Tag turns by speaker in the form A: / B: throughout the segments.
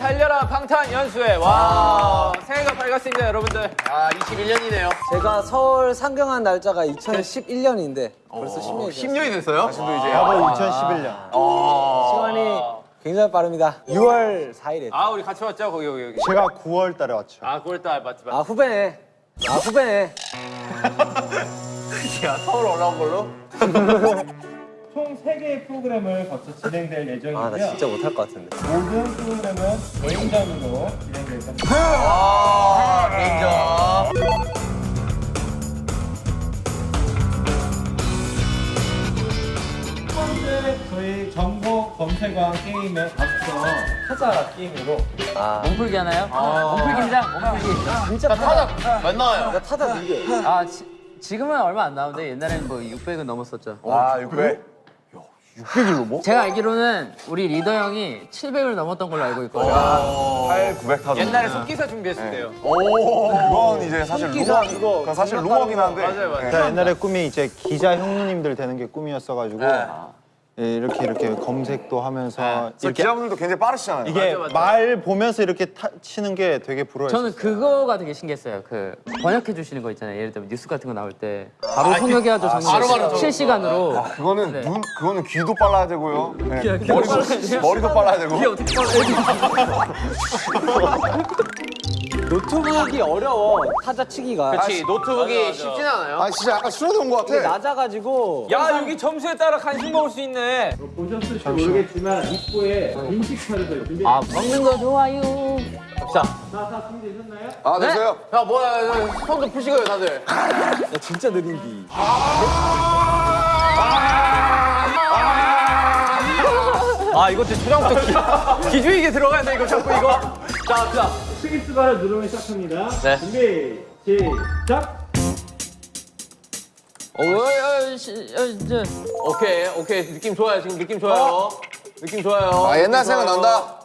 A: 여러분.
B: 2021 달려라 방탄연수회 와 새해가 밝았습니다 여러분들
C: 아 21년이네요.
D: 제가 서울 상경한 날짜가 2011년인데 벌써 10년이 됐어요.
C: 10년이 됐어요?
E: 바로 2011년.
D: 시간이 굉장히 빠릅니다. 6월 4일에.
B: 아 우리 같이 왔죠 거기 여기 여기
E: 제가 9월 달에 왔죠.
B: 아 9월 달 맞지 맞지
D: 아 후배네. 아 후배네.
C: 야 서울 올라온 걸로?
F: 총 3개의 프로그램을 거쳐 진행될 예정이고요.
D: 아 나 진짜 못할 것 같은데.
F: 모든 프로그램은 개인전으로 진행될 겁니다.
C: 아 인정.
F: 첫 번째 저희 정보 검색왕 게임에 앞서 타자 게임으로
G: 몸풀기 하나요? 몸풀기입니다. 몸풀기.
D: 진짜 타다.
C: 안 나와요.
D: 나 타다 느려.
G: 아 지, 지금은 얼마 안 나오는데 옛날에는 뭐 600은 넘었었죠.
A: 아, 600.
G: 제가 알기로는 우리 리더 형이 700을 넘었던 걸로 알고 있거든요.
A: 8, 900 타도.
B: 옛날에 속기사 준비했을 때요
A: 그건 이제 사실 루머,
D: 그거
A: 사실 루머긴 한데.
B: 맞아요 맞아요
E: 제가 옛날에 꿈이 이제 기자 형님들 되는 게 꿈이었어가지고 예, 이렇게 이렇게 검색도 하면서
A: 그래서
E: 이렇게
A: 기자분들도 굉장히 빠르시잖아요.
E: 이게
B: 맞아, 맞아.
E: 말 보면서 이렇게 타, 치는 게 되게 부러워요.
G: 저는 그거가 되게 신기했어요. 그 번역해 주시는 거 있잖아요. 예를 들면 뉴스 같은 거 나올 때 바로 통역해가지고 정리
C: 바로 바로
G: 실시간으로.
A: 그거는
G: 네.
A: 눈, 그거는 귀도 빨라야 되고요. 네.
G: 귀가
A: 머리도,
G: 빨라야 돼요?
A: 머리도 빨라야 되고.
D: 노트북이 어려워. 타자 치기가.
C: 그렇지 노트북이 쉽진 않아요.
A: 아, 진짜 약간 술어도 온것 같아.
D: 낮아가지고.
B: 야 여기 점수에 따라 간식 먹을 수 있네
F: 보셨을지 모르겠지만 입구에 인식카드를 준비.
G: 아 먹는 거 좋아요.
F: 자, 다 준비되셨나요?
A: 아, 됐어요?
C: 야 뭐야 손도 푸시고요 다들.
D: 야, 진짜 느린디.
B: 아 이것도 초장부터 기, 기주익에 들어가야 돼 이거 자꾸 이거 자자
F: 스위스바를 누르면 시작합니다.
C: 네.
F: 준비, 시작!
G: 어, 어, 시, 어, 이제
C: 오케이 오케이 느낌 좋아요 지금 느낌 좋아요. 느낌 좋아요.
A: 아, 옛날 생각 난다.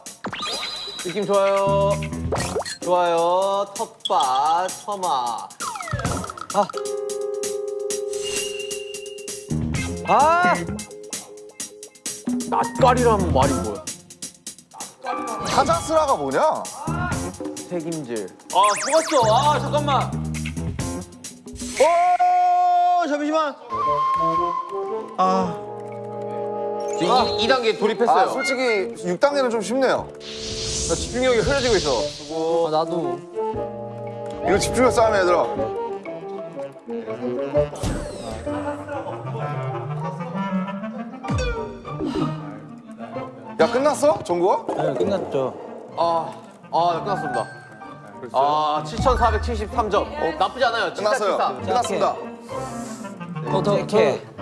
C: 느낌 좋아요. 좋아요. 텃밭 처마.
D: 아!
C: 낯가리라는 말이 뭐야?
A: 타자스라가 뭐냐?
C: 책임질.
B: 아 죽었어 아 잠깐만
E: 오 잠시만.
C: 아이 2단계 돌입했어요.
A: 아, 솔직히 6단계는 좀 쉽네요.
C: 나 집중력이 흐려지고 있어.
G: 어, 나도
A: 이거 집중력 싸움이야, 얘들아. 야, 끝났어? 정구가?
D: 네, 끝났죠.
C: 아, 아 끝났습니다. 아, 7,473점. 어, 나쁘지 않아요.
A: 끝났어요.
C: 7473.
A: 끝났습니다.
G: 더더더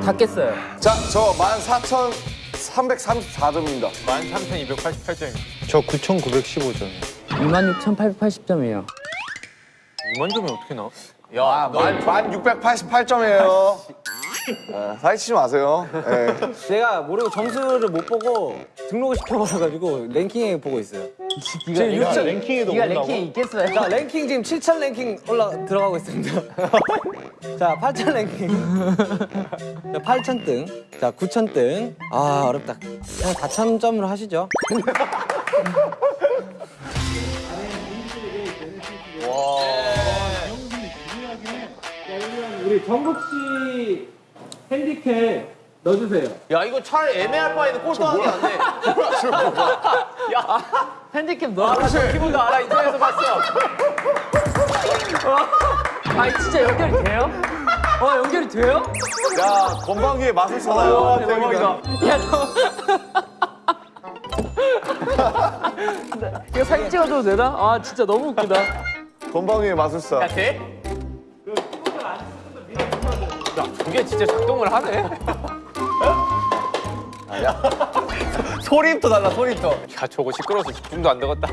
G: 다 깼어요.
A: 자, 저 14,334점입니다.
B: 13,288점입니다
E: 저 9,915점.
G: 26,880점이에요.
B: 2만 점이 어떻게 나와?
A: 아, 만, 1688점이에요. 아, 사기치지 마세요. 예.
D: 제가 모르고 점수를 못 보고 등록을 시켜버려가지고 랭킹에 보고 있어요. 지금 육천-
E: 랭킹에도
G: 네가
E: 온다고?
G: 랭킹 있겠어요?
D: 자 랭킹 지금 7천 랭킹 올라 들어가고 있습니다. 자 8천 랭킹. 자 8천 등. 자 9천 등. 아 어렵다. 그냥 4천 점으로 하시죠.
F: 우리 정국 씨 핸디캡 넣어주세요.
C: 야, 이거 차라리 애매할 바에는 꼴등하는 게 낫네.
G: 핸디캡 넣어.
B: 키보드 알아 인터넷에서 봤어
G: 아 진짜 연결이 돼요? 어 연결이 돼요?
A: 야, 건방위에 마술사나요?
B: 대박이다
G: 야 너. 이거 사진 찍어줘도 되나? 아 진짜 너무 웃기다.
A: 건방위에 마술사.
B: 야 돼? 야 저게 진짜 작동을 하네
C: 소리부터 달라, 소리부터.
B: 야 저거 시끄러워서 집중도 안 되겠다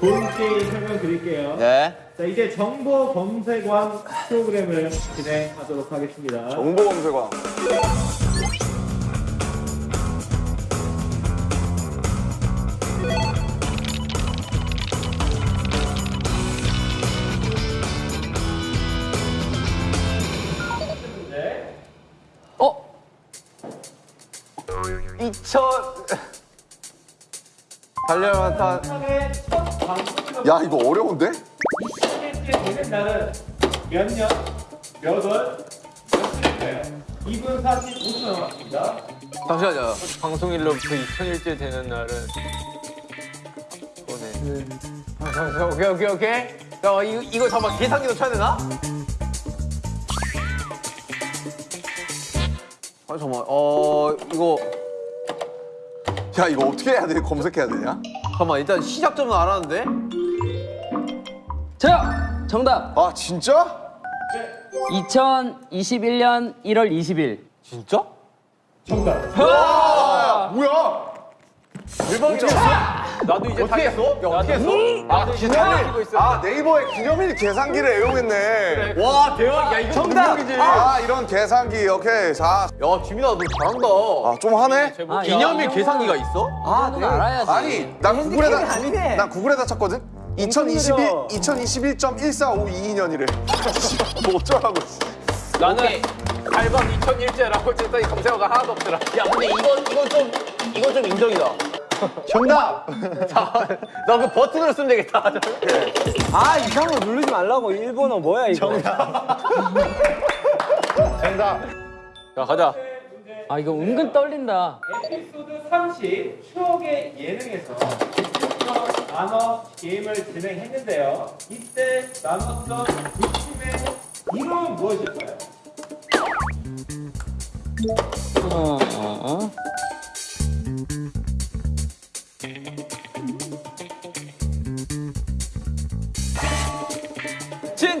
F: 본 게임 설명 드릴게요.
C: 네.
F: 자, 이제 정보 검색왕 프로그램을 진행하도록 하겠습니다.
A: 정보 검색왕.
C: 달려탄
A: 야 이거 어려운데?
F: 20일째 되는 날은 몇 년, 몇 월, 며칠일까요? 2분 45초 남았습니다.
C: 잠시만요. 방송일로부터 2000일째 되는 날은 오네. 아. 오케이 오케이 오케이. 야 이거 이거 잠깐 계산기도 쳐야 되나? 아 잠깐. 어 이거
A: 야 이거 어떻게 해야 돼? 검색해야 되냐?
C: 잠깐만 일단 시작점은 알았는데.
G: 자, 정답.
A: 아 진짜?
G: 2021년 1월 20일.
C: 진짜?
F: 정답.
A: 아 뭐야?
C: 나도 이제 어떻게 했어? 야 어떻게 했어? 아 기념일.
A: 아 네이버에 기념일 계산기를 애용했네.
C: 와 대박. 야 이거 정답.
A: 야아 이런 계산기 오케이 자.
C: 지민아 너 잘한다.
A: 아 좀 하네?
G: 아,
C: 기념일 계산기가 있어?
G: 아, 넌 알아야지.
A: 아니 난 구글에다
D: 아니네.
A: 난 구글에다 쳤거든. 2021 2021.1452년이래. 뭐 어쩌라고.
C: 나는 달방 2001제라고 했더니 검색어가 하나도 없더라. 야 근데 이건 이건 좀 이건 좀 인정이다.
E: 정답.
C: 나그 버튼으로 쓰면 되겠다.
D: 아 이상한 거 누르지 말라고 일본어 뭐야 이거
C: 자 가자.
G: 아, 이거 은근 떨린다.
F: 에피소드 30 추억의 예능에서 나눠 게임을 진행했는데요. 이때 나눴던 두 팀의 이름은 무엇일까요?
G: 어, 어, 어.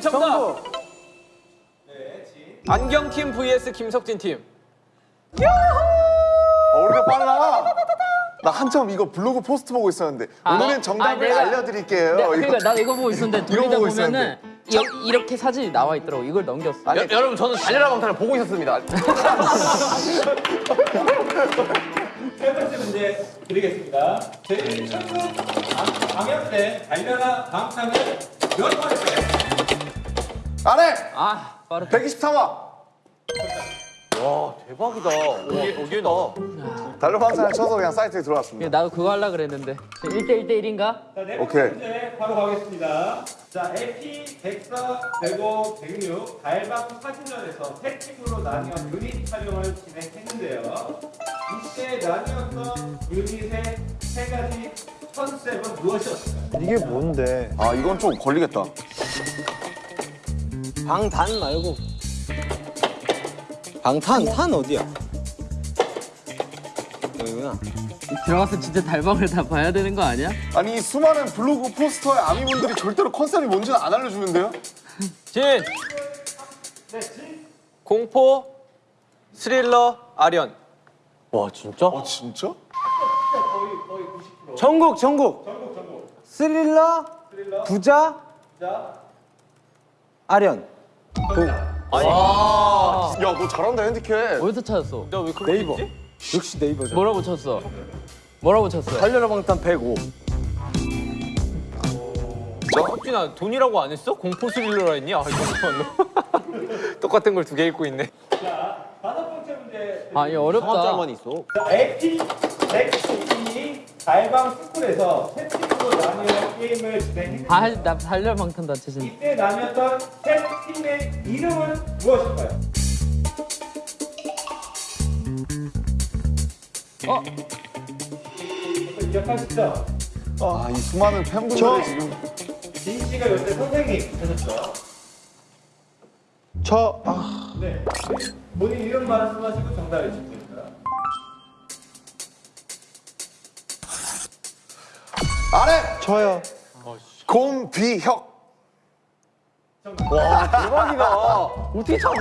B: 진 정답. 안경팀 vs 김석진 팀.
A: 어, 우리가 빨라. 나 한참 이거 블로그 포스트 보고 있었는데 오늘은 정답을
G: 아,
A: 알려드릴게요.
G: 네. 그러니까 나 이거 보고 있었는데
A: 이거
G: 돌리다
A: 보고
G: 보면은 이, 이렇게 사진이 나와 있더라고. 이걸 넘겼어.
A: 아니,
C: 여, 여러분 저는 달려라 방탄을 보고 있었습니다.
F: 세 번째 문제 드리겠습니다. 저희 최근 방영된 달려라 방탄을 몇 번일까요?
A: 안 해.
G: 아, 빠르다.
A: 123화.
C: 와 대박이다. 오게 오게다.
A: 달러방산을 쳐서 그냥 사이트에 들어왔습니다.
G: 나도 그거 하려 그랬는데. 1대 1대 1인가?
F: 자, 네 번째
A: 오케이.
F: 문제 바로 가겠습니다. 자, AP 104, 105, 106 달방 사진전에서 세 팀으로 나뉘어 유닛 촬영을 진행했는데요. 이때 나뉘었던 유닛의 세 가지 컨셉은 무엇이었을까요?
E: 이게 뭔데?
A: 아 이건 좀 걸리겠다.
D: 방단 말고 방탄 탄 어디야 여기구나
G: 들어가서 진짜 달방을 다 봐야 되는 거 아니야?
A: 아니 이 수많은 블로그 포스터의 아미분들이 절대로 컨셉이 뭔지는 안 알려주는데요?
B: 진. 공포, 스릴러, 아련.
C: 와 진짜?
A: 어 진짜?
D: 전국 전국 스릴러 부자 아련
A: 야너 잘한다 핸디캡.
G: 어디서 찾았어?
B: 너왜 그거
D: 네이버
B: 있지?
D: 역시 네이버죠
G: 뭐라고 쳤어? 뭐라고 쳤어?
D: 달려라 방탄 105
B: 석진아 돈이라고 안 했어? 공포 스릴러라 했니? 아 이거 똑같은 걸 두 개 읽고 있네.
F: 자, 다섯 번째 문제
G: 아, 이거 어렵다.
C: 짤만 있어.
F: 자, AP 102 달방 스쿨에서 세 팀으로 나뉘어 게임을 진행했는데
G: 아, 나 달려 방탄 다 치신.
F: 이때 나뉘었던 세 팀의 이름은 무엇일까요?
G: 어?
F: 기억하시죠?
A: 아 이 수많은 팬분들이
E: 저-
A: 지금
F: 진 씨가 요새 선생님 되셨죠?
E: 저 아,
F: 네. 본인 이름 말씀하시고 정답해 주시면
A: 안 해.
E: 저요.
A: 곰비혁.
C: 대박이다. 어떻게 찾아?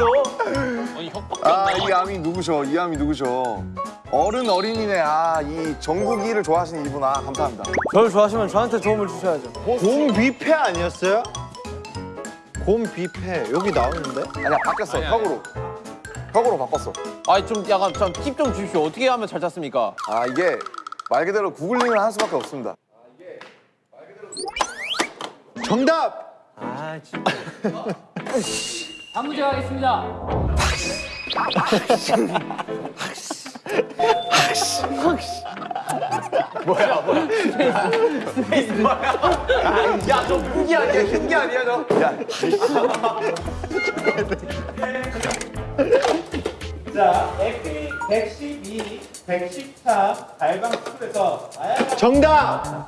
B: 아니 혁박.
A: 아이 암이 누구셔? 이 암이 누구셔? 어른 어린이네. 아이 전국이를 좋아하시는 이분 아 감사합니다.
D: 저를 좋아하시면 저한테 도움을 주셔야죠
E: 곰뷔페 아니었어요? 곰뷔페 여기 나오는데?
A: 아니야 바뀌었어 혁으로. 혁으로 바꿨어.
C: 아니 좀 약간 팁좀 주십시오. 어떻게 하면 잘 찾습니까?
A: 아 이게 말 그대로 구글링을 할 수밖에 없습니다.
E: 정답.
D: 아 진짜
G: 다음 문제 가겠습니다.
C: 야저 무기 아니야 흉기 아니야 너
F: 자, 에피 112, 113 달방 스쿨에서
E: 정답!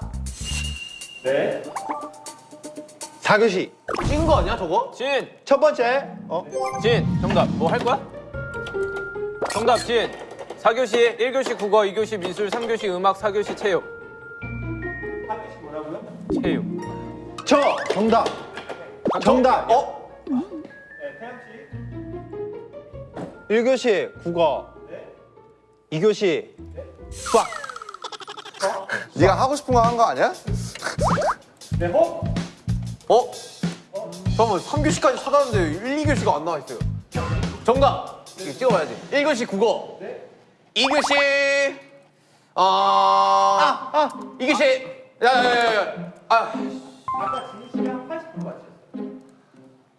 F: 네.
E: 4교시.
C: 찍은 거 아니야 저거?
B: 진,
E: 첫 번째. 어?
B: 진, 정답. 뭐 할 거야? 정답, 진. 4교시, 1교시 국어, 2교시 미술, 3교시 음악, 4교시 체육.
F: 4교시 뭐라고요?
B: 체육.
E: 저! 정답. 정답. 어?
F: 네, 태양 씨.
E: 1교시 국어.
F: 네.
E: 2교시 수학.
A: 네가 하고 싶은 거 한 거 아니야?
F: 네, 호.
C: 어? 잠깐만 3교시까지 찾았는데 1, 2교시가 안 나와 있어요 정답! 이거 찍어봐야지 1교시 국어
F: 네.
C: 2교시 어... 아! 아! 2교시 야야 야 야 아
F: 아까 진희 씨랑 80% 맞췄어요.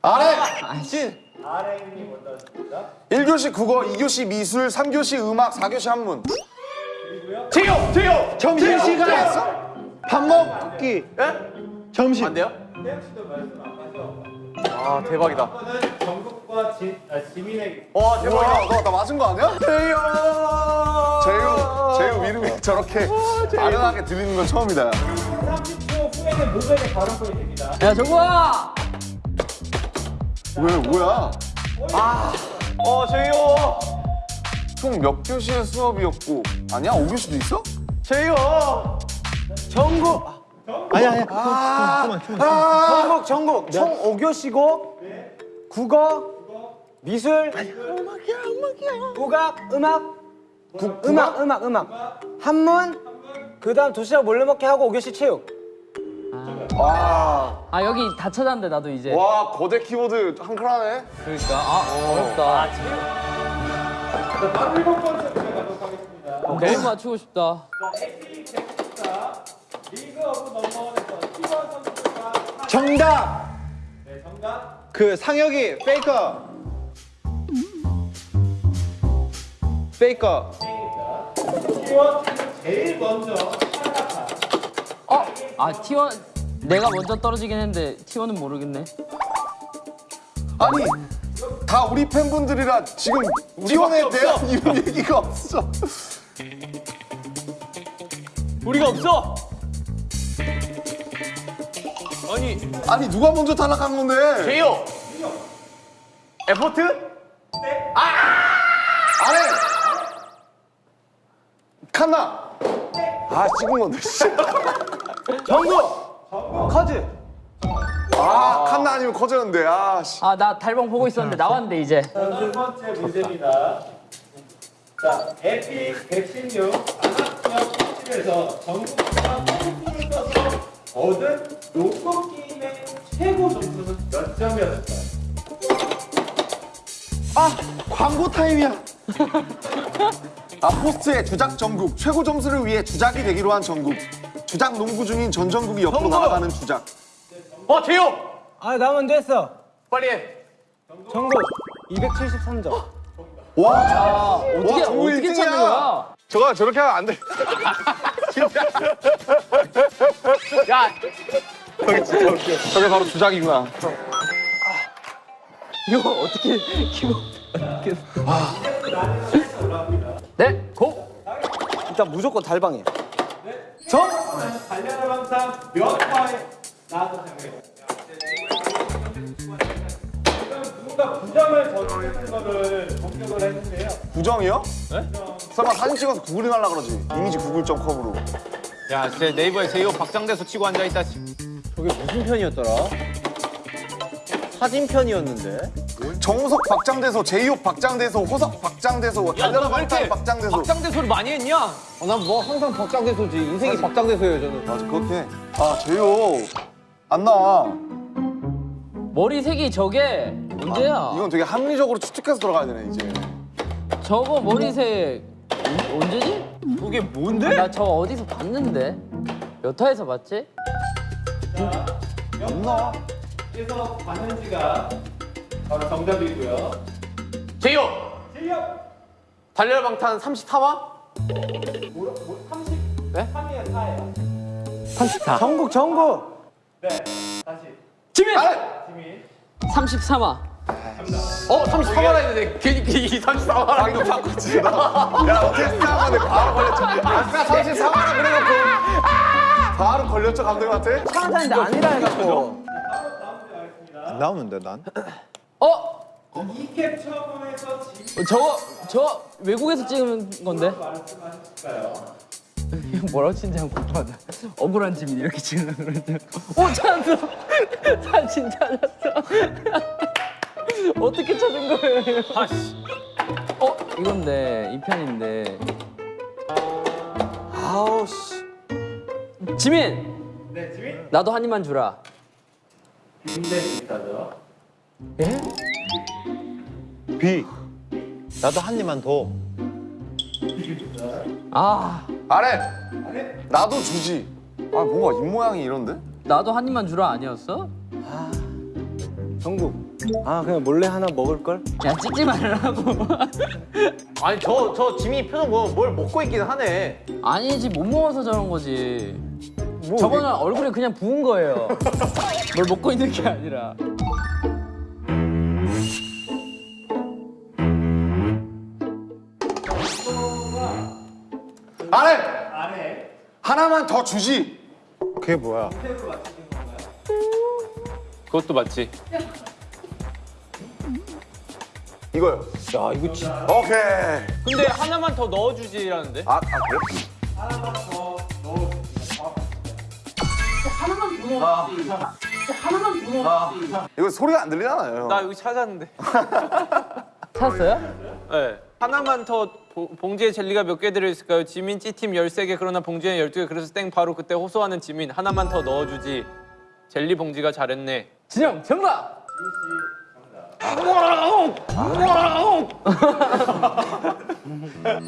A: 아래!
C: 진!
F: RM이 먼저 하십니다.
A: 1교시 국어, 2교시 미술, 3교시 음악, 4교시 한문.
F: 그리고요.
C: 제요! 제요!
E: 점심시간! 밥 먹기.
C: 예?
E: 점심.
C: 안 돼요?
F: 태양 씨도 말씀 안 하셔.
C: 아 대박이다
F: 전국과 진, 아, 지민에게
C: 와 대박이다
A: 뭐야, 너나 맞은 거 아니야? 제유, 제유 이름이 저렇게 아련하게 들리는 건 처음이다.
F: 30초 후에는 모백의 발언권이 됩니다.
G: 야 정국아
A: 왜, 뭐야?
C: 어 제요!
A: 총몇 교시의 수업이었고 아니야? 5교시도 있어?
C: 제요!
D: 전국
E: 아니 아니. 그만 그만.
D: 전국 전국. 총 5교시고 국어 미술 국악 음악. 음악? 음악 음악 한문 그다음 도시락 몰래 먹기 하고 5교시 체육
A: 와,
G: 아 여기 다 찾았는데 나도 이제.
A: 와 거대 키보드 한클 하네.
G: 그러니까 아 어렵다.
F: 자, 바로 일곱 번째 문제 가도록 하겠습니다.
G: 너무 맞추고 싶다.
F: 자, AP 114 리그 오브 넘버원에서 T1 선수가
E: 정답.
F: 네, 정답.
E: 그 상혁이 페이커. 페이커.
F: T1 제일 먼저 탈락한
G: 어? 아 T1 내가 먼저 떨어지긴 했는데 T1은 모르겠네
A: 아니, 다 우리 팬분들이라 지금 T1에 대한 이런 얘기가 없어.
B: 우리가 없어! 아니,
A: 아니 누가 먼저 탈락한 건데?
C: 제요! 에포트?
A: 아래! 칸나! 아 찍은 건데 씨.
D: 전국 커즈
A: 아 칸나 아니면 커졌는데 아 씨.
G: 아 나 달방 보고 있었는데 나왔는데 이제
F: 자, 두 번째 문제입니다. 자, 에픽 116 안학지역 10에서 전국과 콩쿠르를 써서 얻은 농구 게임의 최고 점수는 몇 점이었을까요?
E: 광고 타임이야.
A: 아 포스트의 주작 전국 최고 점수를 위해 주작이 되기로 한 전국 주작 농구 중인 전 전국이 옆으로
C: 전국!
A: 날아가는 주작
C: 어 제요!
D: 아나 먼저 했어
C: 빨리 해
D: 전국 273점
G: 와아 어떻게
A: 정말
G: 어떻게
A: 일등이야.
G: 찾는 거야?
A: 저거 저렇게 하면 안돼
C: 야
A: 저게 바로 주작이구나
G: 이거 어떻게 키고 네? 고!
D: 일단 무조건 달방이야
F: 정! 달려라 방상 몇 화에 나와서? 지금 누군가 부정을 저지르는 거를 공격을 했는데요.
A: 부정이요? 설마 사진 찍어서 구글링 하려 그러지? 이미지 구글.com으로.
B: 야, 제 네이버에 제이홉 박장대소 치고 앉아있다.
E: 저게 무슨 편이었더라? 사진 편이었는데.
A: 정우석 박장대소 제이홉 박장대소 호석 박장대소 달려라
B: 이렇게
A: 박장대소.
B: 박장대소를 많이 했냐?
C: 난뭐 항상 박장대소지. 인생이 박장대소예요 저는.
A: 맞아 그렇게 아 제이홉. 안 나와.
G: 머리색이 저게 문제야.
A: 이건 되게 합리적으로 추측해서 들어가야 되네 이제.
G: 저거 머리색 언- 언제지?
B: 그게 뭔데?
G: 나 저거 어디서 봤는데 몇 화에서 봤지?
A: 안 나와
F: 그래서 봤는지가 바로 정답이고요.
C: 제요!
F: 실력
C: 달려라 방탄 33화?
F: 뭐, 뭐 30, 네? 3이에요, 4예요.
G: 34.
D: 전국 전국.
F: 네, 다시.
G: 지민!
F: 지민.
G: 33화.
C: 어 33만 했는데 괜히 이 34만
A: 아 이거 바꿨지 나. 야 어떻게 생각하는데 바로 걸렸죠. 아까 34만 원 그래놓고 바로 걸렸죠 감독님한테?
D: 차한잔인데 아니라 해갖고.
E: 안 나오는데 난?
G: 어?
F: 이캡 지민
G: 저거, 저 외국에서 찍은 건데? 뭐라고 치는지 한번 궁금하다. 억울한 지민 이렇게 찍으려고 그러는데. 오, 찾았어! 사진 찾았어. 어떻게 찾은 거예요?
B: 아씨.
G: 어? 이건데, 이 편인데.
D: 아우 씨.
G: 지민!
F: 네, 지민.
G: 나도 한 입만 주라.
F: 빈대입니다죠.
G: 예?
E: B. 나도 한 입만 더.
G: 아,
A: 아래. 나도 주지. 아 뭔가 입 모양이 이런데?
G: 나도 한 입만 주라 아니었어?
D: 전국. 아 그냥 몰래 하나 먹을 걸?
G: 야, 찍지 말라고.
C: 아니 저 저 지민이 표정 보면 뭘 먹고 있긴 하네
G: 아니지, 못 먹어서 저런 거지.
D: 뭐,
G: 저거는 얼굴에 그냥 부은 거예요. 뭘 먹고 있는 게 아니라.
A: 아래.
F: 아래.
A: 하나만 더 주지.
E: 그게 뭐야?
B: 그것도 맞지.
A: 이거요.
D: 야 이거 진짜.
A: 오케이.
B: 근데 하나만 더 넣어주지라는데?
A: 아, 아 그래?
F: 하나만 더 넣어주세요.
A: 이거 소리가 안 들리잖아요.
B: 나 여기 찾았는데.
G: 찾았어요?
B: 네. 하나만 더 보- 봉지에 젤리가 몇 개 들어있을까요? 지민 C팀 13개 그러나 봉지에 12개 그래서 땡 바로 그때 호소하는 지민 하나만 더 넣어주지 젤리 봉지가 잘했네
G: 진영, 정답!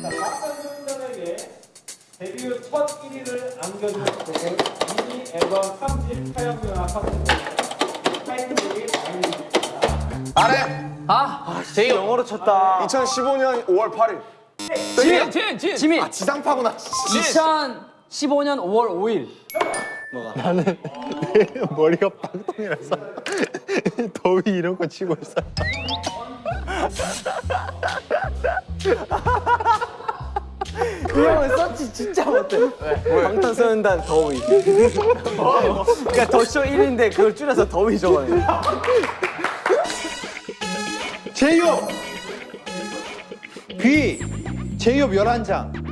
F: 박상준에게 데뷔 첫 1위를 안겨준 곡은 미니 앨범 3집 촬영료와 팝콘 타이틀곡이 아닙니다.
A: 아래.
G: 아,
C: 제이 영어로 쳤다
A: 2015년 5월 8일.
G: 진, 진, 진! 지민!
A: 아 지상파구나.
G: 2015년 5월 5일.
E: 머리가 빵통이라서 더위 이런 거 치고 있어.
D: 이 형은 서치 진짜 못해. 방탄소년단 더위. 그러니까 더쇼 1인데 그걸 줄여서 더위 적어내.
E: 제이홉. B. 제이홉 11장.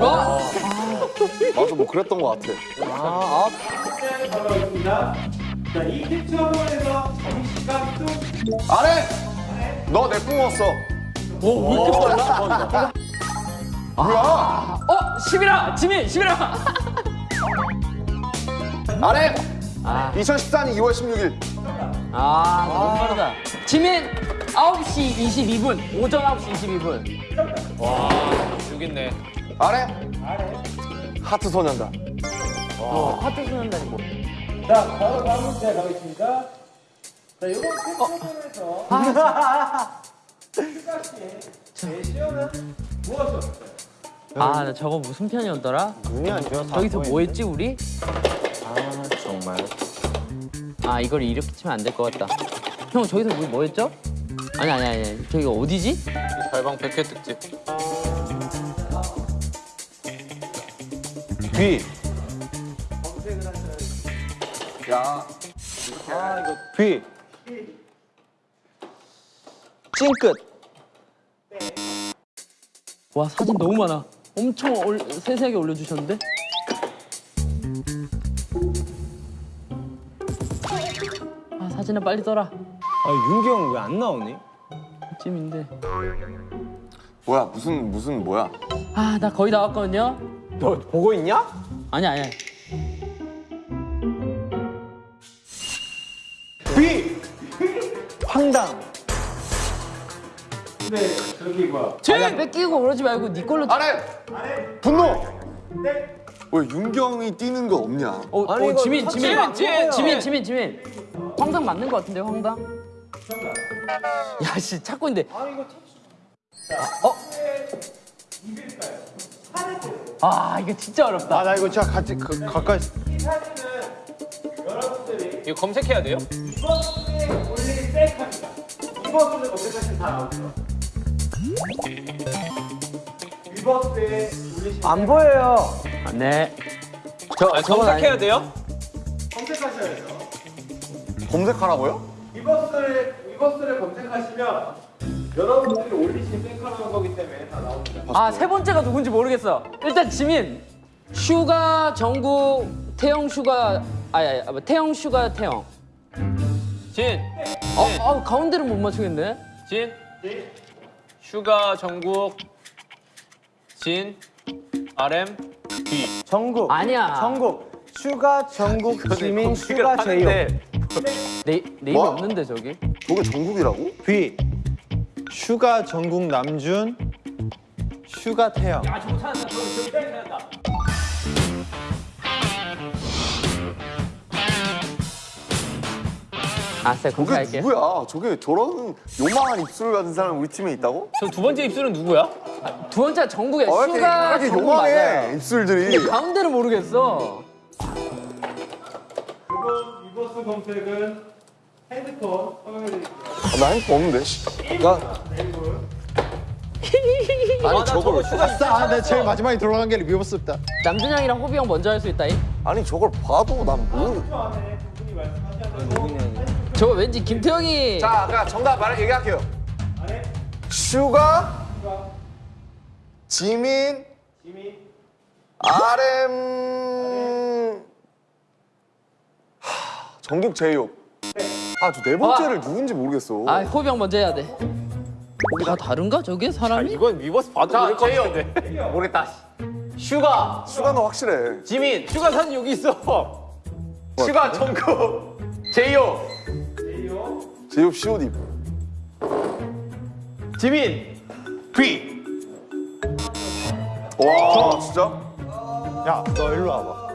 G: 어?
A: 맞아 뭐 그랬던 것 같아.
D: 아, 아.
F: 자, 이 캡 처음에서 잠시간 뚝
A: 아래. 너내 뿜었어.
G: 오, 왜 이렇게 빨라?
A: 뭐야?
G: 어, 11화! 지민, 11화!
A: 아래.
G: 아.
A: 2014년 2월 16일.
G: 아, 너무 빠르다. 지민, 9시 22분. 오전 9시 22분.
B: 여기 있네
A: 아래. 하트 소년단.
G: 어, 하트 소년단이고.
F: 자, 바로 다음 문제 가겠습니다. 자, 휴가 씨의 제시어는 무엇이었을까요?
G: 아, 나 저거 무슨 편이었더라?
E: 눈이 안 좋아서.
G: 저기서 뭐 했지, 우리?
D: 아 정말.
G: 아, 이걸 이렇게 치면 안 될 것 같다. 형, 저기서 뭐, 뭐 했죠? 아니, 아니, 아니. 저기가 어디지?
B: 달방 100회 특집
E: B.
A: 야.
E: B.
D: 찡끝.
G: 와, 사진 너무 많아. 엄청 올, 세세하게 올려주셨는데? 아, 사진을 빨리 떠라.
D: 아 윤기 형왜안 나오니?
G: 찜인데.
A: 뭐야 무슨 무슨 뭐야?
G: 아, 나 거의 다 왔거든요?
D: 너 보고 있냐?
G: 아니, 아니.
E: B. 황당.
F: 근데 저기 뭐야?
G: 쟤 뺏기고 그러지 말고 네 걸로.
A: 아래. 분노. 왜 윤경이 뛰는 거 없냐?
G: 어,
D: 아니,
G: 어, 지민, 지민,
D: 안 먹어요.
G: 지민, 지민, 지민. 황당 맞는 것 같은데, 황당? 야, 씨, 찾고 있는데.
F: 아, 이거 참
G: 어? 아 이거 진짜 어렵다.
E: 아 나 이거 진짜 같이 그, 가까이
F: 이 사진은 여러분들이
B: 이거 검색해야 돼요?
F: 리버스에 올린 셀카입니다. 리버스를 검색하시면 다 나오죠. 리버스에 올리신
D: 안 보여요.
G: 네.
B: 아, 검색해야 돼요?
F: 검색하셔야 돼요.
A: 검색하라고요?
F: 위버스를 위버스를 검색하시면 여러분들이 올리신 셀카라는 거기 때문에 다 나옵니다.
G: 아 세 번째가 누군지 모르겠어. 일단 지민. 슈가 정국 태형 슈가 아야 아, 태형 슈가 태형.
B: 진,
G: 아, 아 가운데를 못 맞추겠네.
B: 진, 슈가 정국, 진, RM, V.
D: 정국.
G: 아니야.
D: 정국. 슈가 정국 지민 슈가 제이홉.
B: 하는데
G: 네 네임이
A: 뭐?
G: 없는데 저기.
A: 저게 정국이라고?
E: V 슈가 정국 남준 슈가 태형
B: 아, 저거 찾았다. 저거 저기 찾았다.
G: 아싸
A: 저게
G: 검색할게.
A: 누구야? 저게 저런 요망한 입술 가진 사람 우리 팀에 있다고?
B: 저 두 번째 입술은 누구야?
G: 두 번째 정국이야.
A: 어, 왜 이렇게,
G: 슈가
A: 왜 이렇게 요망해
G: 맞아요.
A: 입술들이
G: 가운데를 모르겠어.
F: 이번 위버스 검색은 핸드폰.
A: 아, 나 핸드폰 없는데? 씨. 아니 저걸
E: 아싸 아, 내 제일 마지막에 들어간 게 위버스다.
G: 남준형이랑 호비 형 먼저 할 수 있다이.
A: 아니 저걸 봐도 난 모르
F: 10초 안에 두 분이 말씀하셔야
G: 저거 왠지 김태형이
A: 자 그냥 정답 말 얘기할게요. 슈가? 지민?
F: 지민
A: RM 하, 정국 제이홉 아저 네 번째를 누군지 모르겠어
G: 아 호비 형 먼저 해야 돼. 다 다른가 저게 사람이?
B: 이건 위버스 봐도
C: 자,
B: 모를 것. 같은데.
C: 모르겠다. 슈가
A: 슈가는 확실해
C: 지민
B: 슈가 사진 여기 있어.
C: 슈가 정국 제이홉
F: 제이홉
A: 제이홉 COD
C: 지민 B
A: 와 진짜?
E: 야 너 일로 와봐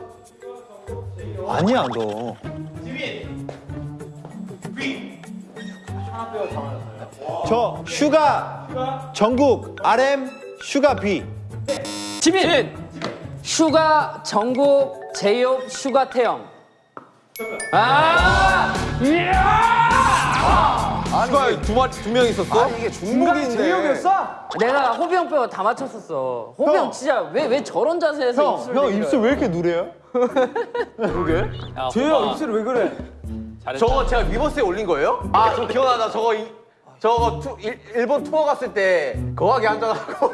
E: 아니야 너 저 슈가 전국 RM 슈가 B
G: 지민. 슈가 정국 제이홉 슈가 태영. 아!
C: 슈가 두 마리 두명 있었어?
A: 아니 이게 중복인데
G: 내가 호비 형 빼고 다 맞췄었어. 호비 형,
E: 형.
G: 진짜 왜 왜 저런 자세에서
E: 형,
G: 입술
E: 형? 입술 왜 이렇게 누래요?
B: 야,
D: 제이홉. 입술 왜 그래?
B: 잘했다.
C: 저거 제가 위버스에 올린 거예요? 아 저 기억나다 저거 이, 저거 투, 일, 일본 투어 갔을 때 거하게 앉아가지고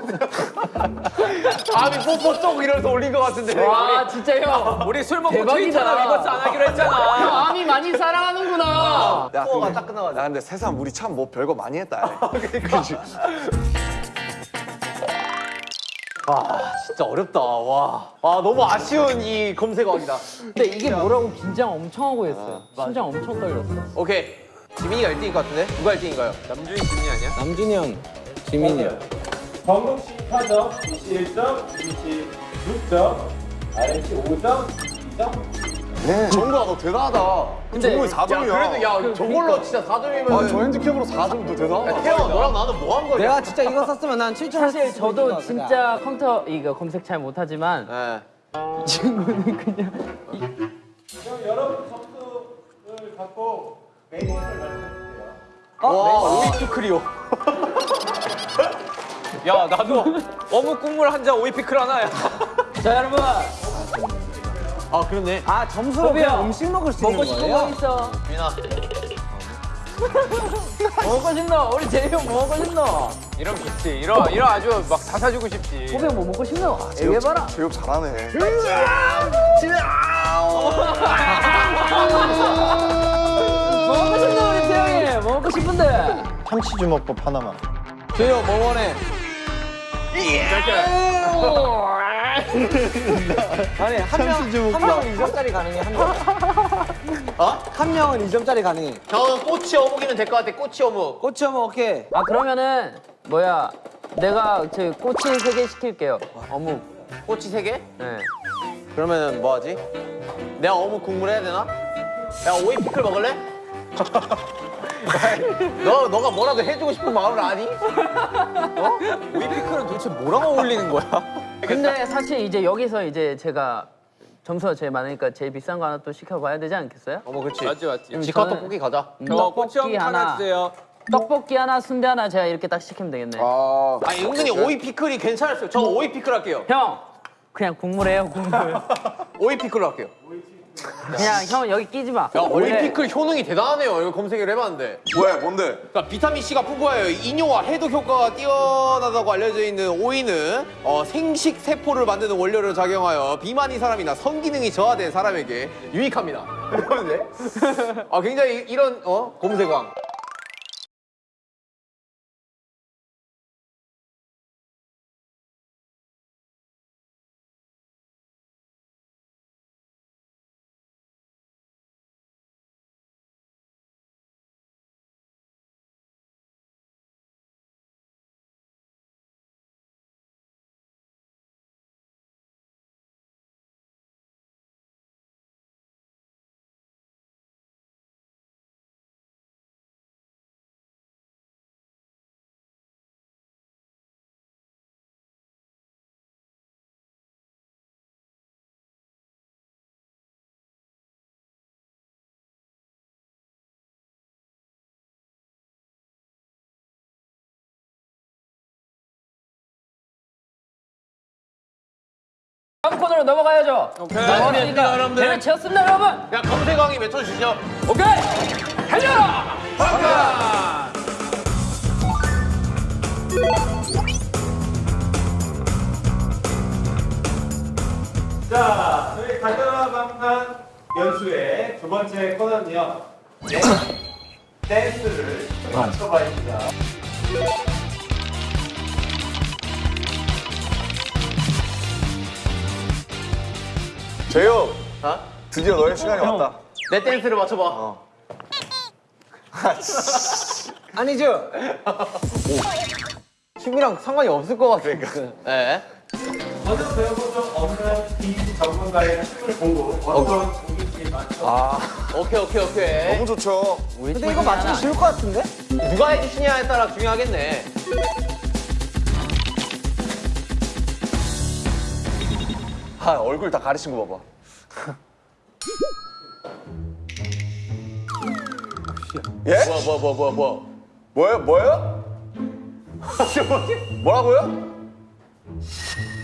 C: 아미 뽀뽀 쪽 이러면서 올린 것 같은데
G: 와 진짜 형.
B: 우리 술 먹고. 트위터나 위버스 안 하기로 했잖아.
G: 형 아미 많이 사랑하는구나.
A: 야,
C: 투어가
A: 근데,
C: 딱 끝나가지고
A: 야 근데 세상 우리 참 뭐 별거 많이 했다 야. 그 치?
C: 진짜 어렵다 와. 아 너무 아쉬운 이 검색어이다
G: 근데 이게 뭐라고 긴장 엄청 하고 했어요. 심장 엄청 떨렸어.
C: 오케이 지민이가 1등일 것 같은데 누가 1등인가요?
B: 남준이 지민이 아니야?
D: 남준이 형, 지민이 형.
F: 정국 씨 4점, 이씨 1점, 이씨 6점, RM 씨 5점, 2점.
A: 네. 정국아 너 대단하다
G: 근데-
C: 야
A: 4점이야
C: 그래도 야 저걸로 진짜 4점이면
A: 아, 저 핸디캡으로 4점도 대단하다
C: 태영 너랑 나는 뭐 한 거냐?
D: 내가 진짜 이거 썼으면 난 7점
G: 사실 저도 진짜 컴퓨터 이거 검색 잘 못하지만
C: 네.
G: 이 친구는 그냥
F: 그럼 여러분 점수를 갖고 메뉴를 말씀해주세요.
C: 와 오이투 크리오
B: 야 나도 어묵 국물 한 잔 오이 피클 하나 야.
G: 자 여러분
C: 아 그렇네
D: 아 점수로
G: 호비야.
D: 그냥 음식 먹을 수 있는
G: 먹고 싶은
D: 거예요?
G: 거 있어.
C: 민아
G: 먹고 싶노? 우리 제이 형 먹고 싶노?
B: 이런 좋지. 이런 이런 아주 막 다 사주고 싶지.
G: 호비 형뭐 먹고 싶노? 얘기해봐라.
A: 제이홉 잘하네
G: 먹고 싶노 우리 태영이? 먹고 싶은데.
E: 참치 주먹밥 하나만
D: 제이홉 뭐 원해? 아니 한 명,
E: 참치
D: 좀한 명은 2점짜리 가능해 한 명.
C: 어?
D: 한 명은 2점짜리 가능해.
C: 저는 꼬치 어묵이면 될 것 같아 꼬치 어묵
D: 꼬치 어묵 오케이.
G: 아 그러면은 뭐야? 내가 저 꼬치 세 개 시킬게요. 어묵.
C: 꼬치 3개?
G: 네.
C: 그러면 뭐 하지? 내가 어묵 국물 해야 되나? 야 오이 피클 먹을래? 너 너가 뭐라도 해주고 싶은 마음을 아니?
B: 오이 피클은 도대체 뭐랑 어울리는 거야?
G: 근데 사실 이제 여기서 이제 제가 점수가 제일 많으니까 제일 비싼 거 하나 또 시켜봐야 되지 않겠어요?
C: 어머 그렇지.
B: 맞지 맞지.
G: 그럼
C: 직화
G: 저는
C: 떡볶이 가자.
G: 떡볶이
B: 하나
G: 하나,
B: 주세요.
G: 떡볶이 하나, 순대 하나 제가 이렇게 딱 시키면 되겠네.
A: 아,
C: 아니 은근히 오이 피클이 괜찮았어요. 저 오이 피클 할게요.
G: 형, 그냥 국물 해요 국물.
C: 오이 피클로 할게요.
G: 그냥 형 여기 끼지 마.
C: 야 피클 효능이 대단하네요. 이거 검색을 해봤는데.
A: 왜 뭔데?
C: 그러니까 비타민 C가 풍부하여 이뇨와 해독 효과가 뛰어나다고 알려져 있는 오이는 어, 생식 세포를 만드는 원료를 작용하여 비만인 사람이나 성기능이 저하된 사람에게 유익합니다. 이러는데? 아 굉장히 이런 어 검색왕.
G: 코너로 넘어가야죠.
B: 오케이.
G: 넘어갔으니까
B: 여러분들.
G: 대회 채웠습니다 여러분.
C: 야 검색왕이 외쳐주시죠.
G: 오케이, 달려라.
F: 자, 저희 가져라 방탄 연수의 두 번째 코너는요. 네, 댄스를 맞춰봐입니다.
A: 재혁,
C: 어?
A: 드디어 너의 시간이 왔다.
C: 내 댄스를 맞춰봐.
D: 아니죠?
C: 춤이랑 상관이 없을 것 같아. 네.
F: 먼저 배워본 적 없는 이 전문가의 춤을 보고 어떤 곡인지 맞춰
C: 오케이 오케이 오케이.
A: 너무 좋죠.
D: 근데 이거 맞추기 쉬울 것 같은데?
C: 누가 해주시냐에 따라 중요하겠네.
A: 아, 얼굴 다 가리신 거 봐봐. 예?
C: 뭐야 뭐야 뭐야 뭐야 뭐야.
A: 뭐예요? 뭐예요? 뭐라고요?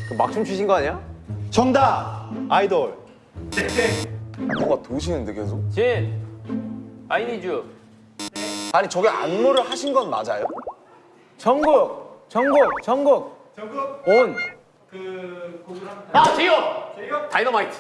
C: 그 막춤 추신 거 아니야?
E: 정답! 아이돌.
A: 뭔가 도시는데 계속.
B: 진, 아이니주.
A: 아니 저게 안무를 하신 건 맞아요?
D: 전국, 전국, 전국.
F: 전국
D: 온.
F: 그 곡을 한번
C: 아 제이홉.
F: 제이홉
C: 다이너마이트.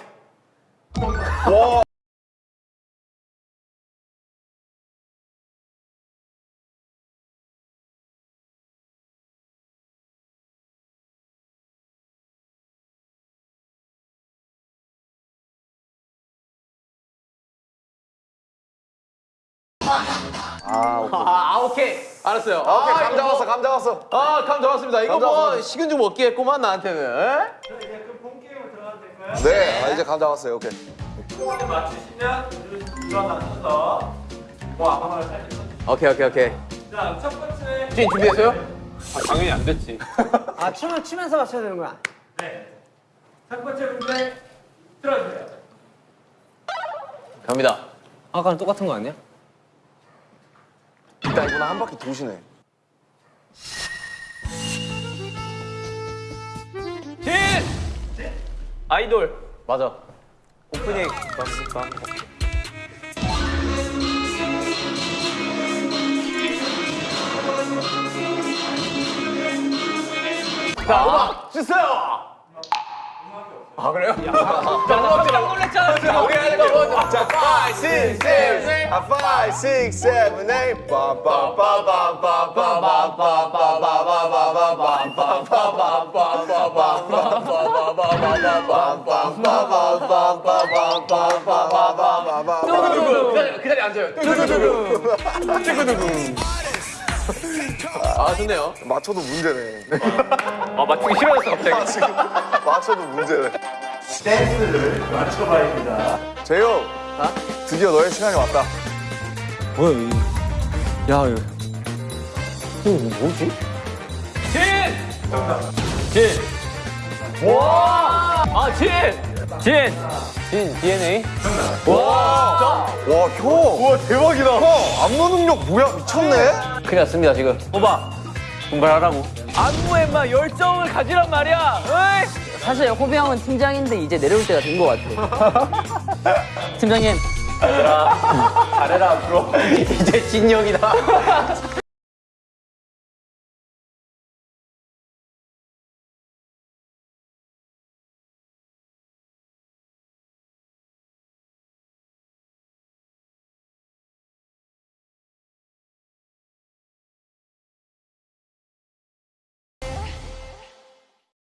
C: 아, 오케이. 알았어요.
A: 아, 오케이, 감
C: 이거
A: 잡았어,
C: 뭐-
A: 감 잡았어.
C: 아, 감 잡았습니다. 이거 감뭐
A: 잡았어.
C: 식은 죽 먹기 했구만 나한테는. 에?
F: 이제 그본 게임으로 들어가도 될까요?
A: 네, 아, 이제 감 잡았어요. 오케이.
F: 초반에 맞추시면 일어나셔서 뭐 아무거나 살려서
C: 오케이, 오케이, 오케이.
F: 자, 첫 번째
C: 주인 준비됐어요?
B: 아, 당연히 안 됐지.
D: 아, 춤을 추면서 맞춰야 되는구나.
F: 네. 첫 번째 문제 들어주세요.
C: 갑니다.
D: 아까랑 똑같은 거 아니야?
A: 일단 이번에 한 바퀴 도시네.
B: 진, 아이돌.
C: 맞아.
B: 오프닝.
C: 자, 음악 주세요. 아 그래요?
B: 깜짝 놀랐잖아.
C: 우리 하는 거.
A: 자, 5, 6, 7, 5, 6, 7, 8,
C: 그 자리에 앉아요. 아 좋네요.
A: 맞춰도 문제네.
B: 아, 맞추기 싫어졌어, 갑자기.
A: 지금 맞춰도 문제네.
F: 댄스를 맞춰봐입니다.
A: 재혁, 드디어 너의 시간이 왔다.
D: 뭐야, 이. 야, 이거.
B: 아, 진! 진! 진, DNA?
A: 와, 형. 와, 대박이다. 형, 안무 능력 뭐야? 미쳤네.
B: 큰일 났습니다, 지금. 호바, 분발하라고. 안무에 막 열정을 가지란 말이야! 어이!
G: 사실 호비 형은 팀장인데 이제 내려올 때가 된 것 같아. 팀장님
B: 잘해라, 앞으로. 이제 진영이다.